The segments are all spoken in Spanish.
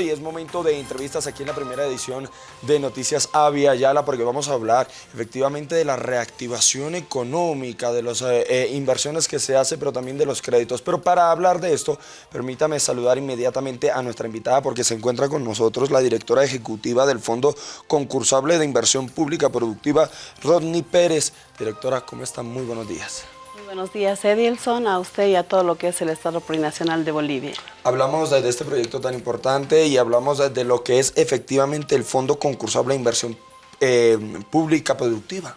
Y es momento de entrevistas aquí en la primera edición de Noticias Avia Yala porque vamos a hablar efectivamente de la reactivación económica, de las eh, eh, inversiones que se hace, pero también de los créditos. Pero para hablar de esto, permítame saludar inmediatamente a nuestra invitada porque se encuentra con nosotros la directora ejecutiva del Fondo Concursable de Inversión Pública Productiva, Rodney Pérez. Directora, ¿cómo están? Muy buenos días. Buenos días, Edilson, a usted y a todo lo que es el Estado Plurinacional de Bolivia. Hablamos de este proyecto tan importante y hablamos de lo que es efectivamente el Fondo Concursable de Inversión eh, Pública Productiva.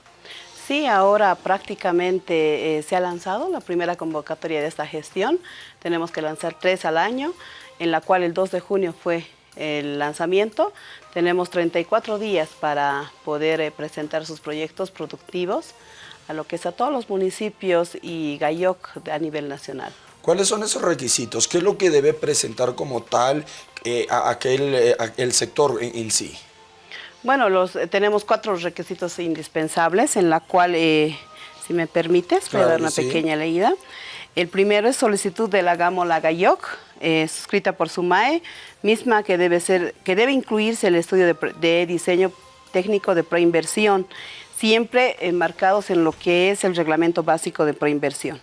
Sí, ahora prácticamente eh, se ha lanzado la primera convocatoria de esta gestión. Tenemos que lanzar tres al año, en la cual el 2 de junio fue el lanzamiento. Tenemos 34 días para poder eh, presentar sus proyectos productivos a lo que es a todos los municipios y GAIOC a nivel nacional. ¿Cuáles son esos requisitos? ¿Qué es lo que debe presentar como tal eh, a aquel, eh, el sector en, sí? Bueno, los, eh, tenemos cuatro requisitos indispensables en la cual, si me permites, voy a dar una pequeña leída. El primero es solicitud de la GAMOLA GAIOC, suscrita por SUMAE, misma que debe, ser, que debe incluirse el estudio de, de diseño técnico de preinversión, siempre enmarcados en lo que es el reglamento básico de preinversión.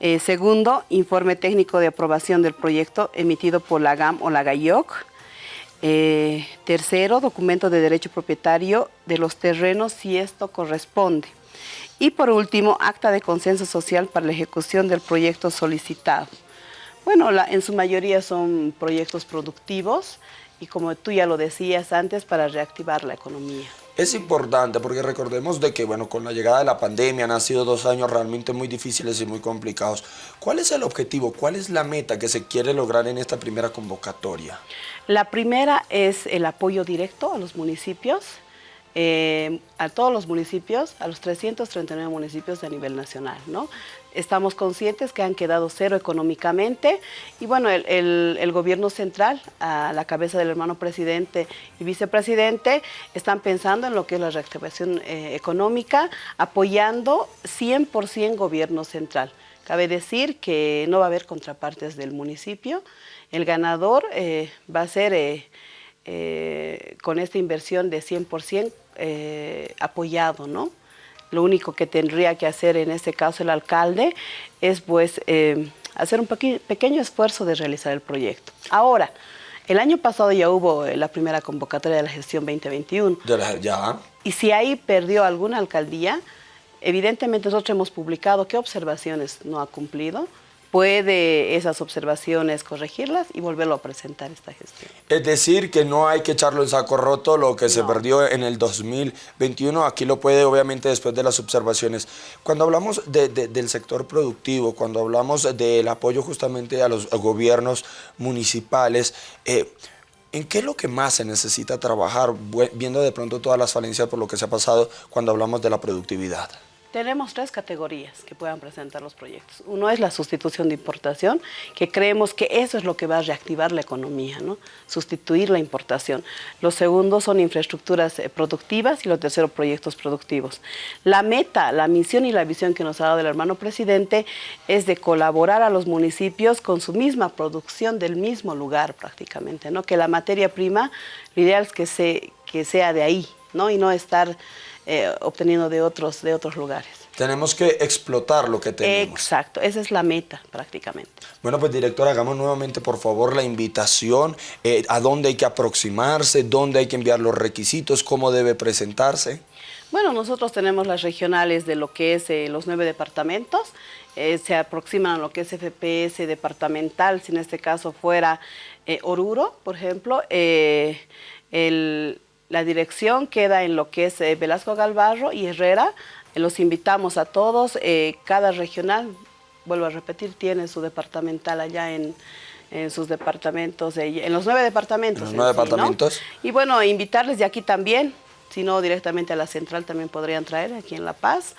Eh, segundo, informe técnico de aprobación del proyecto emitido por la GAM o la GAIOC. Eh, tercero, documento de derecho propietario de los terrenos si esto corresponde. Y por último, acta de consenso social para la ejecución del proyecto solicitado. Bueno, en su mayoría son proyectos productivos y como tú ya lo decías antes, para reactivar la economía. Es importante porque recordemos de que, bueno, con la llegada de la pandemia han sido dos años realmente muy difíciles y muy complicados. ¿Cuál es el objetivo? ¿Cuál es la meta que se quiere lograr en esta primera convocatoria? La primera es el apoyo directo a los municipios, eh, a todos los municipios, a los 339 municipios a nivel nacional. ¿no? Estamos conscientes que han quedado cero económicamente y bueno, el, gobierno central, a la cabeza del hermano presidente y vicepresidente, están pensando en lo que es la reactivación eh, económica, apoyando 100% gobierno central. Cabe decir que no va a haber contrapartes del municipio, el ganador eh, va a ser con esta inversión de 100% eh, apoyado, ¿no? Lo único que tendría que hacer en este caso el alcalde es pues eh, hacer un pequeño esfuerzo de realizar el proyecto. Ahora, el año pasado ya hubo la primera convocatoria de la gestión 2021. ya. Y si ahí perdió alguna alcaldía, evidentemente nosotros hemos publicado qué observaciones no ha cumplido, puede esas observaciones corregirlas y volverlo a presentar esta gestión. Es decir, que no hay que echarlo en saco roto lo que se perdió en el 2021, aquí lo puede obviamente después de las observaciones. Cuando hablamos del sector productivo, cuando hablamos del apoyo justamente a los gobiernos municipales, eh, ¿En qué es lo que más se necesita trabajar, viendo de pronto todas las falencias por lo que se ha pasado cuando hablamos de la productividad? Tenemos tres categorías que puedan presentar los proyectos. Uno es la sustitución de importación, que creemos que eso es lo que va a reactivar la economía, ¿no? sustituir la importación. Los segundos son infraestructuras eh, productivas y los terceros proyectos productivos. La meta, la misión y la visión que nos ha dado el hermano presidente es de colaborar a los municipios con su misma producción del mismo lugar prácticamente, ¿no? que la materia prima, lo ideal es que, que sea de ahí ¿no? y no estar eh, obteniendo de otros, de otros lugares. Tenemos que explotar lo que tenemos. Exacto, esa es la meta prácticamente. Bueno, pues director, hagamos nuevamente por favor la invitación, eh, a dónde hay que aproximarse, dónde hay que enviar los requisitos, cómo debe presentarse. Bueno, nosotros tenemos las regionales de lo que es eh, los nueve departamentos, se aproximan a lo que es FPS departamental, si en este caso fuera Oruro, por ejemplo, el la dirección queda en lo que es eh, Velasco Galvarro y Herrera. los invitamos a todos. Eh, cada regional, vuelvo a repetir, tiene su departamental allá en, sus departamentos, en los nueve departamentos. Los nueve departamentos. Y bueno, invitarles de aquí también, si no directamente a la central también podrían traer aquí en La Paz.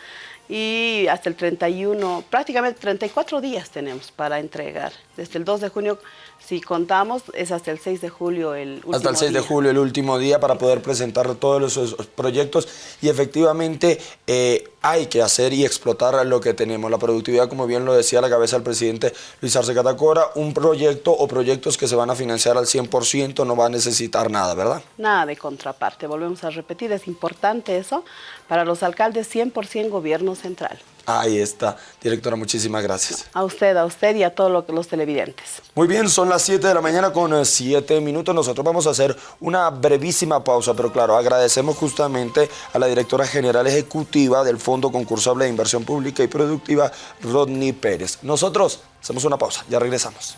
Y hasta el 31, prácticamente 34 días tenemos para entregar. Desde el 2 de junio, si contamos, es hasta el 6 de julio el último Hasta el 6 día. de julio, el último día, para poder presentar todos los proyectos y efectivamente eh, hay que hacer y explotar lo que tenemos. La productividad, como bien lo decía la cabeza del presidente Luis Arce Catacora, un proyecto o proyectos que se van a financiar al 100% no va a necesitar nada, ¿verdad? Nada de contraparte, volvemos a repetir, es importante eso. Para los alcaldes, 100% gobierno central. Ahí está. Directora, muchísimas gracias. A usted, a usted y a todos los televidentes. Muy bien, son las 7 de la mañana con 7 minutos. Nosotros vamos a hacer una brevísima pausa, pero claro, agradecemos justamente a la directora general ejecutiva del Fondo Concursable de Inversión Pública y Productiva, Rodney Pérez. Nosotros hacemos una pausa, ya regresamos.